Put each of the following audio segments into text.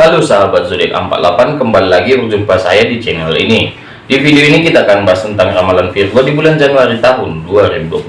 Halo sahabat zodiak 48 kembali lagi berjumpa saya di channel ini di video ini kita akan bahas tentang ramalan Virgo di bulan Januari tahun 2022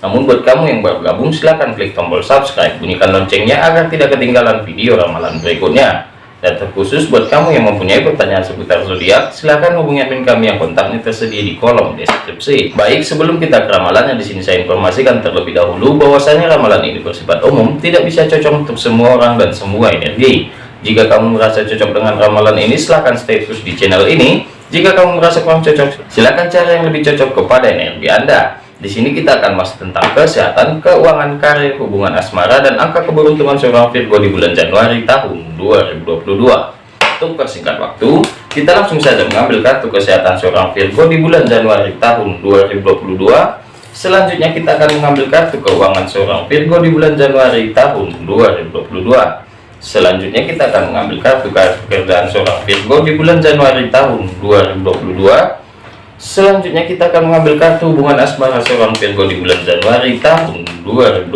namun buat kamu yang baru gabung silahkan klik tombol subscribe bunyikan loncengnya agar tidak ketinggalan video ramalan berikutnya dan terkhusus buat kamu yang mempunyai pertanyaan seputar zodiak, silahkan hubungi admin kami yang kontaknya tersedia di kolom deskripsi. Baik, sebelum kita ke ramalannya di sini saya informasikan terlebih dahulu bahwasanya ramalan ini bersifat umum, tidak bisa cocok untuk semua orang dan semua energi. Jika kamu merasa cocok dengan ramalan ini, silahkan stay terus di channel ini. Jika kamu merasa kurang cocok, silahkan cari yang lebih cocok kepada energi Anda. Di sini kita akan bahas tentang kesehatan, keuangan, karir, hubungan asmara, dan angka keberuntungan seorang Virgo di bulan Januari tahun 2022. Untuk persingkat waktu, kita langsung saja mengambil kartu kesehatan seorang Virgo di bulan Januari tahun 2022. Selanjutnya kita akan mengambil kartu keuangan seorang Virgo di bulan Januari tahun 2022. Selanjutnya kita akan mengambil kartu pekerjaan seorang Virgo di bulan Januari tahun 2022 Selanjutnya kita akan mengambil kartu hubungan asmara seorang Virgo di bulan Januari tahun 2022.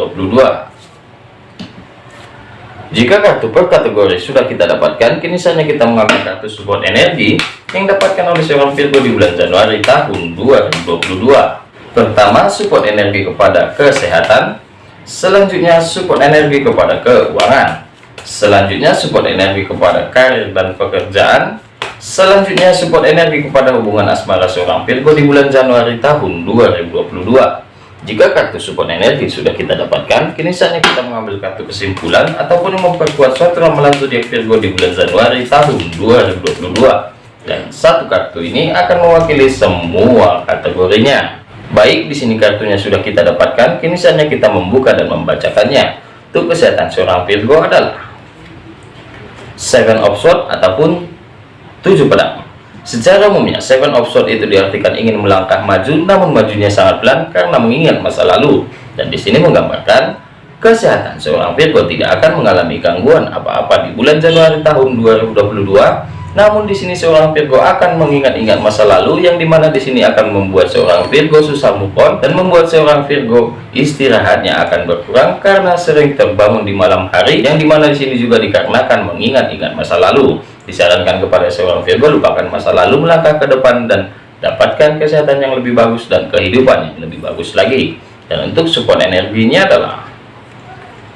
Jika kartu per kategori sudah kita dapatkan, kini saatnya kita mengambil kartu support energi yang dapatkan oleh seorang Virgo di bulan Januari tahun 2022. Pertama, support energi kepada kesehatan. Selanjutnya, support energi kepada keuangan. Selanjutnya, support energi kepada karir dan pekerjaan. Selanjutnya support energi kepada hubungan asmara seorang Virgo di bulan Januari tahun 2022. Jika kartu support energi sudah kita dapatkan, kini saatnya kita mengambil kartu kesimpulan ataupun memperkuat suatu ramalan zodiak Virgo di bulan Januari tahun 2022. Dan satu kartu ini akan mewakili semua kategorinya. Baik, di sini kartunya sudah kita dapatkan, kini saatnya kita membuka dan membacakannya. Untuk kesehatan seorang Virgo adalah Seven of Swords ataupun tujuh pedang. Secara umumnya seven of sword itu diartikan ingin melangkah maju namun majunya sangat pelan karena mengingat masa lalu. Dan di sini menggambarkan kesehatan. Seorang Virgo tidak akan mengalami gangguan apa-apa di bulan Januari tahun 2022 namun di sini seorang Virgo akan mengingat-ingat masa lalu yang di mana di sini akan membuat seorang Virgo susah move on dan membuat seorang Virgo istirahatnya akan berkurang karena sering terbangun di malam hari yang di mana di sini juga dikarenakan mengingat-ingat masa lalu. Disarankan kepada seorang Virgo lupakan masa lalu melangkah ke depan dan dapatkan kesehatan yang lebih bagus dan kehidupan yang lebih bagus lagi. Dan untuk support energinya adalah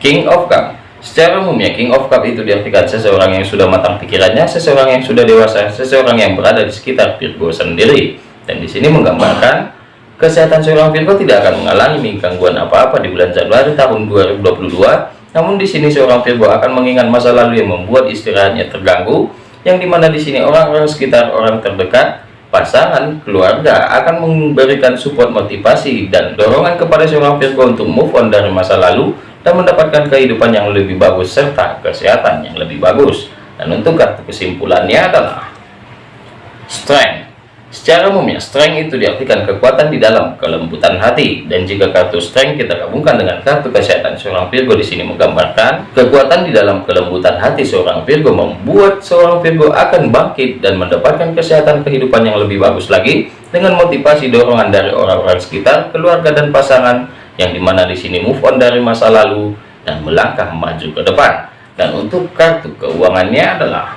King of Cup Secara umumnya King of Cup itu diartikan seseorang yang sudah matang pikirannya, seseorang yang sudah dewasa, seseorang yang berada di sekitar Virgo sendiri. Dan di sini menggambarkan kesehatan seorang Virgo tidak akan mengalami gangguan apa-apa di bulan Januari tahun 2022. Namun di sini seorang Virgo akan mengingat masa lalu yang membuat istirahatnya terganggu, yang di mana di sini orang-orang sekitar orang terdekat pasangan keluarga akan memberikan support motivasi dan dorongan kepada seorang Virgo untuk move on dari masa lalu dan mendapatkan kehidupan yang lebih bagus serta kesehatan yang lebih bagus. Dan untuk kartu kesimpulannya adalah strength. Secara umumnya strength itu diartikan kekuatan di dalam kelembutan hati. Dan jika kartu strength kita gabungkan dengan kartu kesehatan seorang Virgo di sini menggambarkan kekuatan di dalam kelembutan hati seorang Virgo membuat seorang Virgo akan bangkit dan mendapatkan kesehatan kehidupan yang lebih bagus lagi dengan motivasi dorongan dari orang-orang sekitar keluarga dan pasangan yang di mana di sini move on dari masa lalu dan melangkah maju ke depan. Dan untuk kartu keuangannya adalah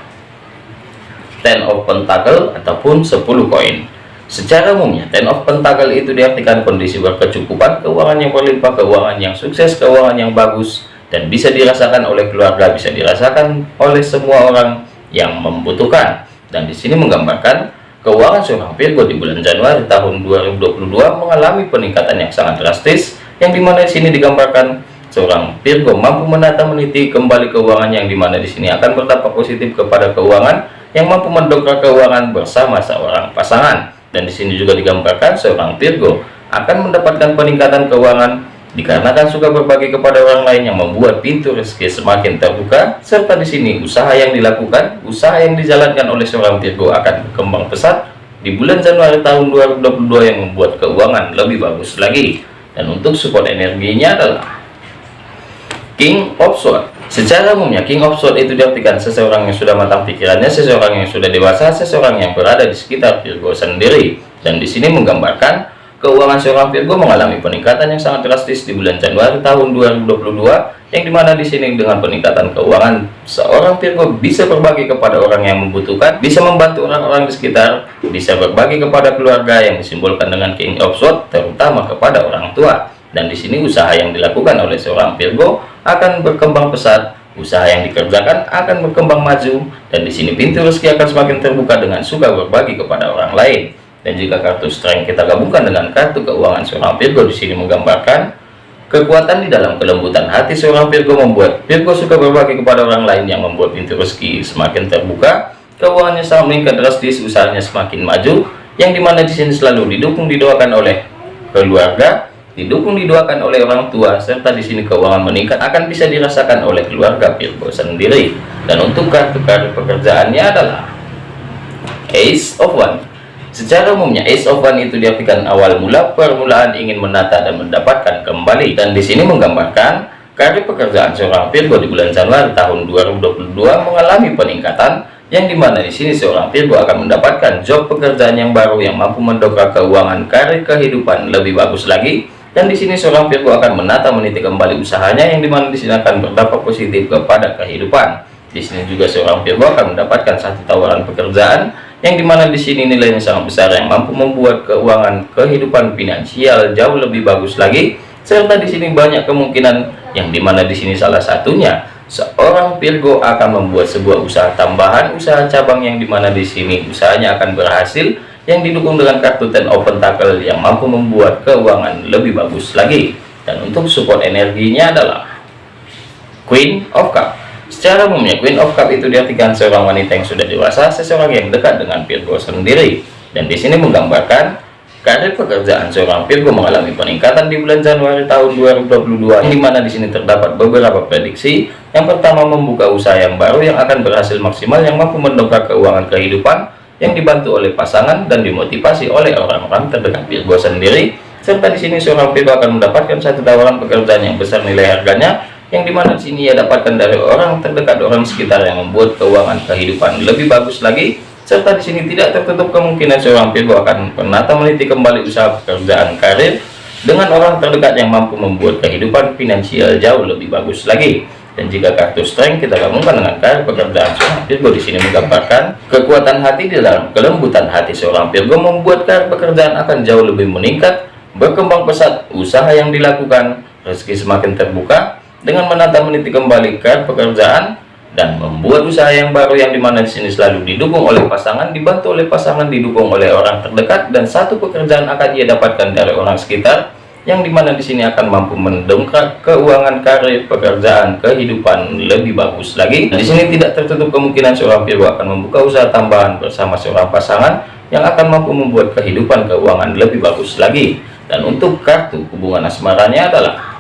ten of pentacle ataupun 10 koin. Secara umumnya ten of pentacle itu diartikan kondisi berkecukupan keuangan yang berlimpah keuangan yang sukses keuangan yang bagus dan bisa dirasakan oleh keluarga bisa dirasakan oleh semua orang yang membutuhkan. Dan di sini menggambarkan keuangan seorang Virgo di bulan Januari tahun 2022 mengalami peningkatan yang sangat drastis yang di mana di sini digambarkan seorang Virgo mampu menata meniti kembali keuangan yang di mana di sini akan berdampak positif kepada keuangan yang mampu mendongkrak keuangan bersama seorang pasangan. Dan di sini juga digambarkan seorang Virgo akan mendapatkan peningkatan keuangan dikarenakan suka berbagi kepada orang lain yang membuat pintu rezeki semakin terbuka serta di sini usaha yang dilakukan usaha yang dijalankan oleh seorang Virgo akan berkembang pesat di bulan Januari tahun 2022 yang membuat keuangan lebih bagus lagi dan untuk support energinya adalah King of Sword secara umumnya King of Sword itu diartikan seseorang yang sudah matang pikirannya seseorang yang sudah dewasa seseorang yang berada di sekitar Virgo sendiri. Dan di sini menggambarkan keuangan seorang Virgo mengalami peningkatan yang sangat drastis di bulan Januari tahun 2022 yang di mana di sini dengan peningkatan keuangan seorang Virgo bisa berbagi kepada orang yang membutuhkan bisa membantu orang-orang di sekitar bisa berbagi kepada keluarga yang disimbolkan dengan King of Swords terutama kepada orang tua. Dan di sini usaha yang dilakukan oleh seorang Virgo akan berkembang pesat usaha yang dikerjakan akan berkembang maju dan di sini pintu rezeki akan semakin terbuka dengan suka berbagi kepada orang lain dan jika kartu strength kita gabungkan dengan kartu keuangan seorang Virgo di sini menggambarkan kekuatan di dalam kelembutan hati seorang Virgo membuat Virgo suka berbagi kepada orang lain yang membuat pintu rezeki semakin terbuka keuangannya sangat meningkat drastis usahanya semakin maju yang di mana di sini selalu didukung didoakan oleh keluarga didukung didoakan oleh orang tua serta di sini keuangan meningkat akan bisa dirasakan oleh keluarga Virgo sendiri. Dan untuk kartu-kartu pekerjaannya adalah Ace of One Secara umumnya Ace of One itu diartikan awal mula permulaan ingin menata dan mendapatkan kembali. Dan di sini menggambarkan karir pekerjaan seorang Virgo di bulan Januari tahun 2022 mengalami peningkatan yang di mana di sini seorang Virgo akan mendapatkan job pekerjaan yang baru yang mampu mendongkrak keuangan karir kehidupan lebih bagus lagi. Dan di sini seorang Virgo akan menata meniti kembali usahanya yang di mana di sini akan berdampak positif kepada kehidupan. Di sini juga seorang Virgo akan mendapatkan satu tawaran pekerjaan yang di mana di sini nilainya sangat besar yang mampu membuat keuangan kehidupan finansial jauh lebih bagus lagi serta di sini banyak kemungkinan yang di mana di sini salah satunya seorang Virgo akan membuat sebuah usaha tambahan usaha cabang yang di mana di sini usahanya akan berhasil yang didukung dengan kartu Ten Open Tackle yang mampu membuat keuangan lebih bagus lagi. Dan untuk support energinya adalah Queen of Cup Secara umumnya Queen of Cup itu diartikan seorang wanita yang sudah dewasa, seseorang yang dekat dengan Virgo sendiri. Dan di sini menggambarkan karir pekerjaan seorang Virgo mengalami peningkatan di bulan Januari tahun 2022, di mana di sini terdapat beberapa prediksi. Yang pertama membuka usaha yang baru yang akan berhasil maksimal yang mampu mendongkrak keuangan kehidupan yang dibantu oleh pasangan dan dimotivasi oleh orang-orang terdekat Virgo sendiri. Serta di sini seorang Virgo akan mendapatkan satu tawaran pekerjaan yang besar nilai harganya yang di mana sini ia dapatkan dari orang terdekat orang sekitar yang membuat keuangan kehidupan lebih bagus lagi. Serta di sini tidak tertutup kemungkinan seorang Virgo akan penata meniti kembali usaha pekerjaan karir dengan orang terdekat yang mampu membuat kehidupan finansial jauh lebih bagus lagi. Dan jika kartu strength kita gabungkan dengan karir pekerjaan seorang Virgo di sini menggambarkan kekuatan hati di dalam kelembutan hati seorang Virgo membuat karir pekerjaan akan jauh lebih meningkat berkembang pesat usaha yang dilakukan rezeki semakin terbuka dengan menata meniti kembali ke pekerjaan dan membuat usaha yang baru yang di mana di sini selalu didukung oleh pasangan, dibantu oleh pasangan, didukung oleh orang terdekat dan satu pekerjaan akan ia dapatkan dari orang sekitar yang di mana di sini akan mampu mendongkrak keuangan karir pekerjaan kehidupan lebih bagus lagi. Di sini tidak tertutup kemungkinan seorang Virgo akan membuka usaha tambahan bersama seorang pasangan yang akan mampu membuat kehidupan keuangan lebih bagus lagi. Dan untuk kartu hubungan asmaranya adalah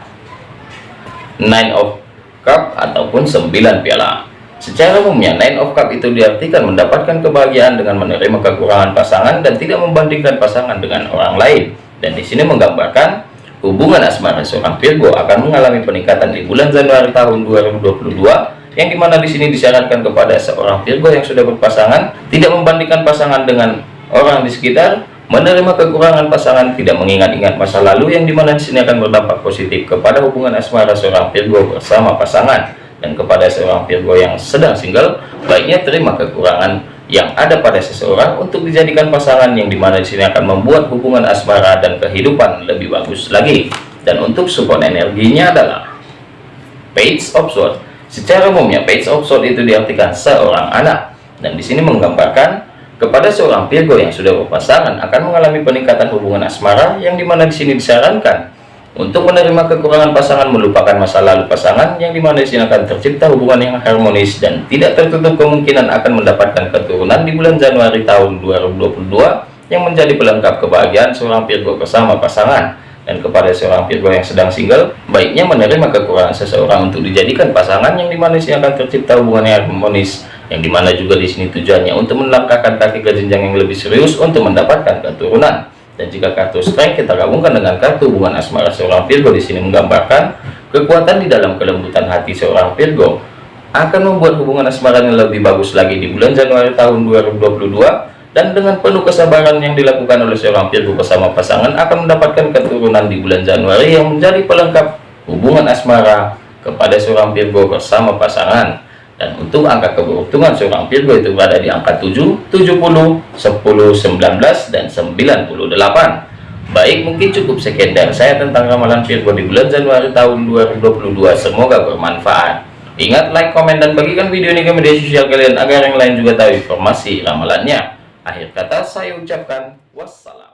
nine of cup ataupun 9 piala. Secara umumnya nine of cup itu diartikan mendapatkan kebahagiaan dengan menerima kekurangan pasangan dan tidak membandingkan pasangan dengan orang lain. Dan di sini menggambarkan hubungan asmara seorang Virgo akan mengalami peningkatan di bulan Januari tahun 2022 yang di mana di sini disarankan kepada seorang Virgo yang sudah berpasangan tidak membandingkan pasangan dengan orang di sekitar menerima kekurangan pasangan tidak mengingat-ingat masa lalu yang di mana di sini akan berdampak positif kepada hubungan asmara seorang Virgo bersama pasangan dan kepada seorang Virgo yang sedang single baiknya terima kekurangan yang ada pada seseorang untuk dijadikan pasangan yang di mana di sini akan membuat hubungan asmara dan kehidupan lebih bagus lagi. Dan untuk support energinya adalah page of sword secara umumnya page of sword itu diartikan seorang anak. Dan di sini menggambarkan kepada seorang Virgo yang sudah berpasangan akan mengalami peningkatan hubungan asmara yang di mana di sini disarankan untuk menerima kekurangan pasangan melupakan masa lalu pasangan yang di mana di sini akan tercipta hubungan yang harmonis dan tidak tertutup kemungkinan akan mendapatkan keturunan di bulan Januari tahun 2022 yang menjadi pelengkap kebahagiaan seorang Virgo bersama pasangan. Dan kepada seorang Virgo yang sedang single baiknya menerima kekurangan seseorang untuk dijadikan pasangan yang di mana sini akan tercipta hubungan yang harmonis yang di mana juga di sini tujuannya untuk melangkahkan kaki ke jenjang yang lebih serius untuk mendapatkan keturunan. Dan jika kartu strength kita gabungkan dengan kartu hubungan asmara seorang Virgo di sini menggambarkan kekuatan di dalam kelembutan hati seorang Virgo akan membuat hubungan asmara yang lebih bagus lagi di bulan Januari tahun 2022 dan dengan penuh kesabaran yang dilakukan oleh seorang Virgo bersama pasangan akan mendapatkan keturunan di bulan Januari yang menjadi pelengkap hubungan asmara kepada seorang Virgo bersama pasangan dan untuk angka keberuntungan seorang Virgo itu berada di angka 7, 70, 10, 19, dan 98 baik mungkin cukup sekian dari saya tentang ramalan Virgo di bulan Januari tahun 2022 semoga bermanfaat. Ingat like, komen, dan bagikan video ini ke media sosial kalian agar yang lain juga tahu informasi ramalannya. Akhir kata saya ucapkan wassalam.